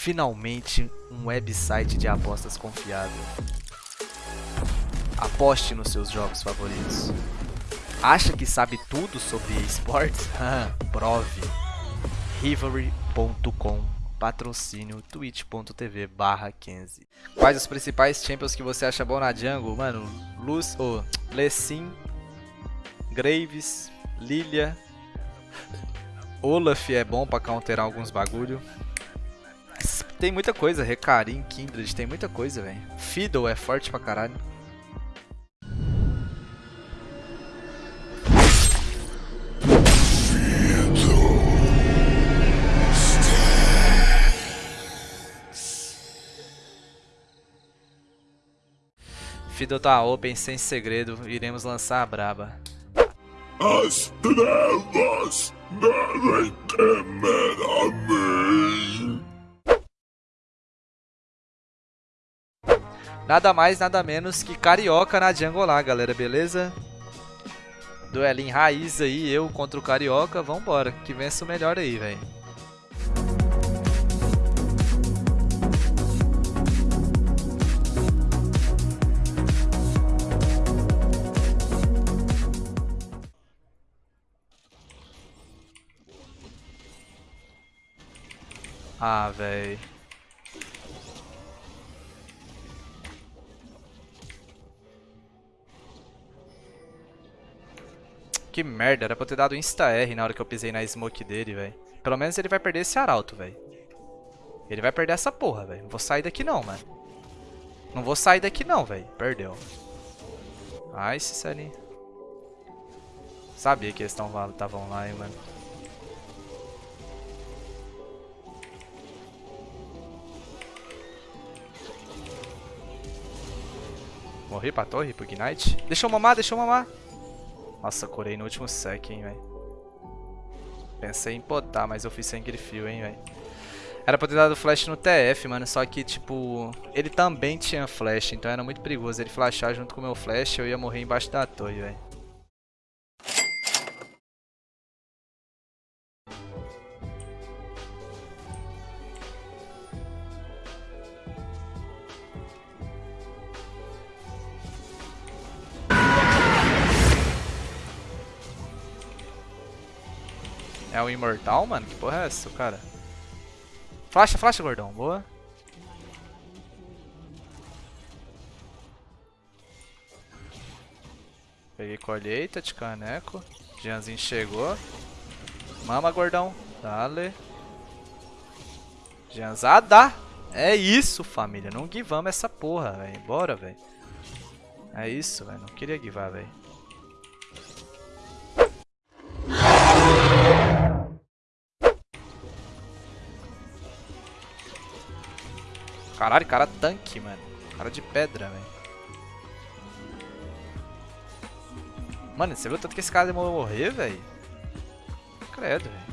Finalmente, um website de apostas confiável. Aposte nos seus jogos favoritos. Acha que sabe tudo sobre esportes? Prove. Rivalry.com Patrocínio twitch.tv barra 15 Quais os principais champions que você acha bom na jungle? Mano, Luz, oh, Lessin, Graves, Lilia, Olaf é bom pra counterar alguns bagulho. Tem muita coisa, Recarim, Kindred, tem muita coisa, velho. Fiddle é forte pra caralho. Fiddle tá open, sem segredo, iremos lançar a braba. As trevas devem temer a mim. Nada mais, nada menos que Carioca na jungle lá, galera, beleza? Duelinho raiz aí, eu contra o Carioca, vambora, que vença o melhor aí, velho. Ah, véi. Que merda, era pra eu ter dado insta-R na hora que eu pisei na smoke dele, velho. Pelo menos ele vai perder esse arauto, velho. Ele vai perder essa porra, velho. Não vou sair daqui não, mano. Não vou sair daqui não, velho. Perdeu. Ai, esse ali. Sabia que eles estavam lá, hein, mano. Morri pra torre, pro Ignite. Deixa eu mamar, deixa eu mamar. Nossa, corei no último sec, hein, velho. Pensei em potar, mas eu fiz sem grifio, hein, velho. Era pra ter dado flash no TF, mano, só que, tipo, ele também tinha flash, então era muito perigoso ele flashar junto com o meu flash, eu ia morrer embaixo da torre, velho. É o imortal, mano? Que porra é essa, cara? Flasha, flasha, gordão. Boa. Peguei colheita de caneco. Jeanzinho chegou. Mama, gordão. Dale. Jeanzada. É isso, família. Não givamos essa porra, velho. Bora, velho. É isso, velho. Não queria givar, velho. Caralho, cara tanque, mano. Cara de pedra, velho. Mano, você viu tanto que esse cara demorou a morrer, velho? Credo, velho.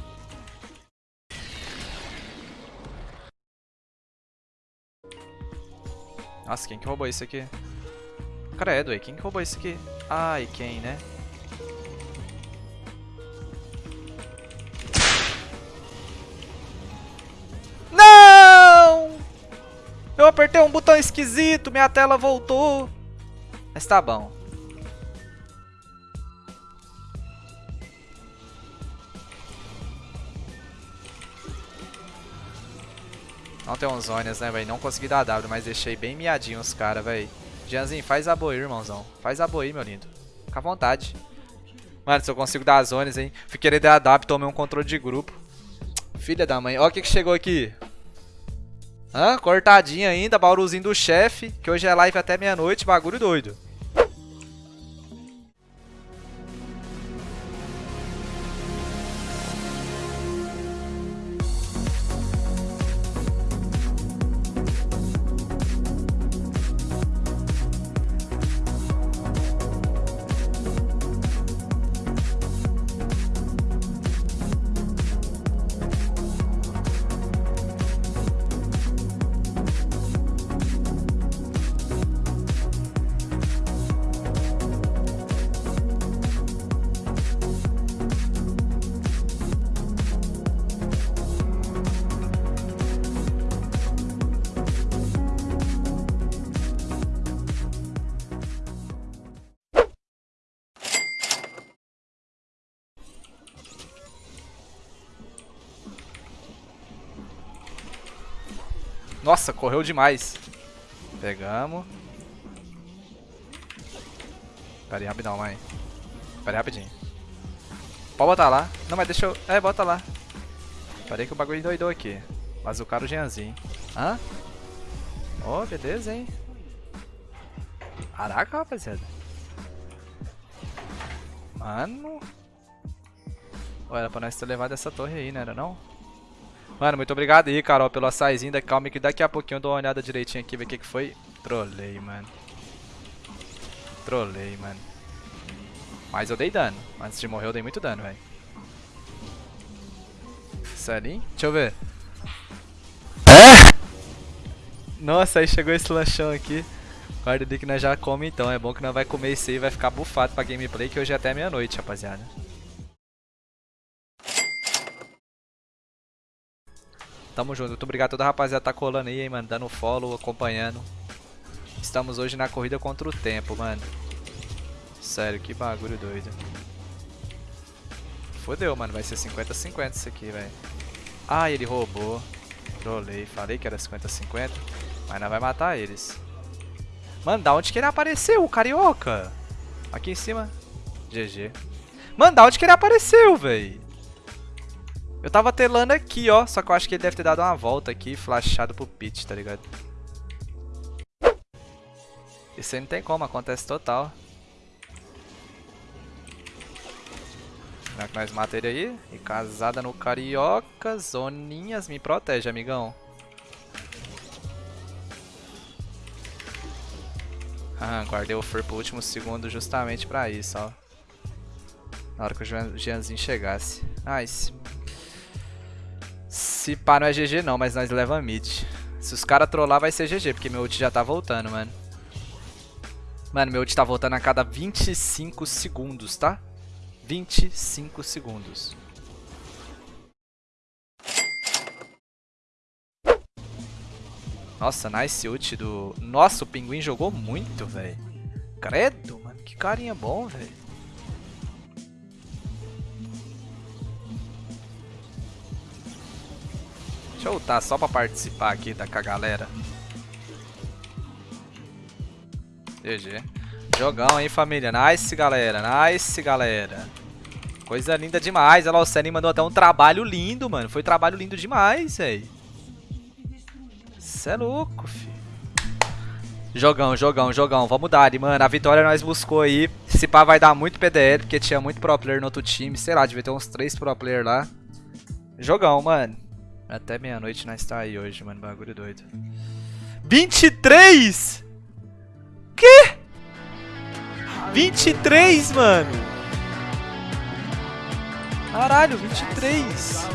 Nossa, quem que roubou isso aqui? Credo, velho. Quem que roubou isso aqui? Ai, quem, né? Apertei um botão esquisito, minha tela voltou. Mas tá bom. Não tem uns zonas, né, velho? Não consegui dar W, mas deixei bem miadinho os caras, velho. Jeanzinho, faz a boi, irmãozão. Faz a boi, meu lindo. Fica à vontade. Mano, se eu consigo dar zonas, hein? Fui querer dar W, tomei um controle de grupo. Filha da mãe. Ó o que, que chegou aqui. Hã? Cortadinha ainda, bauruzinho do chefe, que hoje é live até meia-noite, bagulho doido. Nossa, correu demais. Pegamos. Pera aí, rapidão, mãe. Pera aí, rapidinho. Pode botar lá. Não, mas deixa eu... É, bota lá. Pera aí que o bagulho doidou aqui. Mas o cara o Jeanzinho. Hã? Oh, beleza, hein? Caraca, rapaziada. Mano. Olha, era pra nós ter levado essa torre aí, né? Era não? Mano, muito obrigado aí, Carol, pelo açaizinho. Da calma que daqui a pouquinho eu dou uma olhada direitinho aqui, ver o que, que foi. Trolei, mano. Trolei, mano. Mas eu dei dano. Antes de morrer eu dei muito dano, velho. Sério? Deixa eu ver. É? Nossa, aí chegou esse lanchão aqui. Guarda ali que nós já come então. É bom que nós vai comer isso aí e vai ficar bufado pra gameplay que hoje é até meia-noite, rapaziada. Tamo junto. Muito obrigado a toda a rapaziada que tá colando aí, hein, mano. Dando follow, acompanhando. Estamos hoje na corrida contra o tempo, mano. Sério, que bagulho doido. Fodeu, mano. Vai ser 50-50 isso aqui, velho. Ah, ele roubou. Trolei. Falei que era 50-50. Mas não vai matar eles. Mano, da onde que ele apareceu, o carioca? Aqui em cima. GG. Mano, da onde que ele apareceu, velho? Eu tava telando aqui, ó. Só que eu acho que ele deve ter dado uma volta aqui e flashado pro pit, tá ligado? Isso aí não tem como, acontece total. Será que nós mata ele aí? E casada no carioca. Zoninhas, me protege, amigão. Ah, guardei o Fur pro último segundo justamente pra isso, ó. Na hora que o Jeanzinho chegasse. Nice. Se pá não é GG não, mas nós leva mid. Se os caras trollar vai ser GG, porque meu ult já tá voltando, mano. Mano, meu ult tá voltando a cada 25 segundos, tá? 25 segundos. Nossa, nice ult do... Nossa, o pinguim jogou muito, velho. Credo, mano. Que carinha bom, velho. Deixa eu só pra participar aqui da com a galera. GG. Jogão, hein, família. Nice, galera. Nice, galera. Coisa linda demais. Olha lá, o Senny mandou até um trabalho lindo, mano. Foi trabalho lindo demais, velho. Cê é louco, fi. Jogão, jogão, jogão. Vamos dar, mano. A vitória nós buscou aí. Esse pá vai dar muito PDL, porque tinha muito pro player no outro time. Sei lá, devia ter uns 3 pro player lá. Jogão, mano. Até meia-noite nós tá aí hoje, mano. Bagulho doido. 23? Que? 23, mano. Caralho, 23.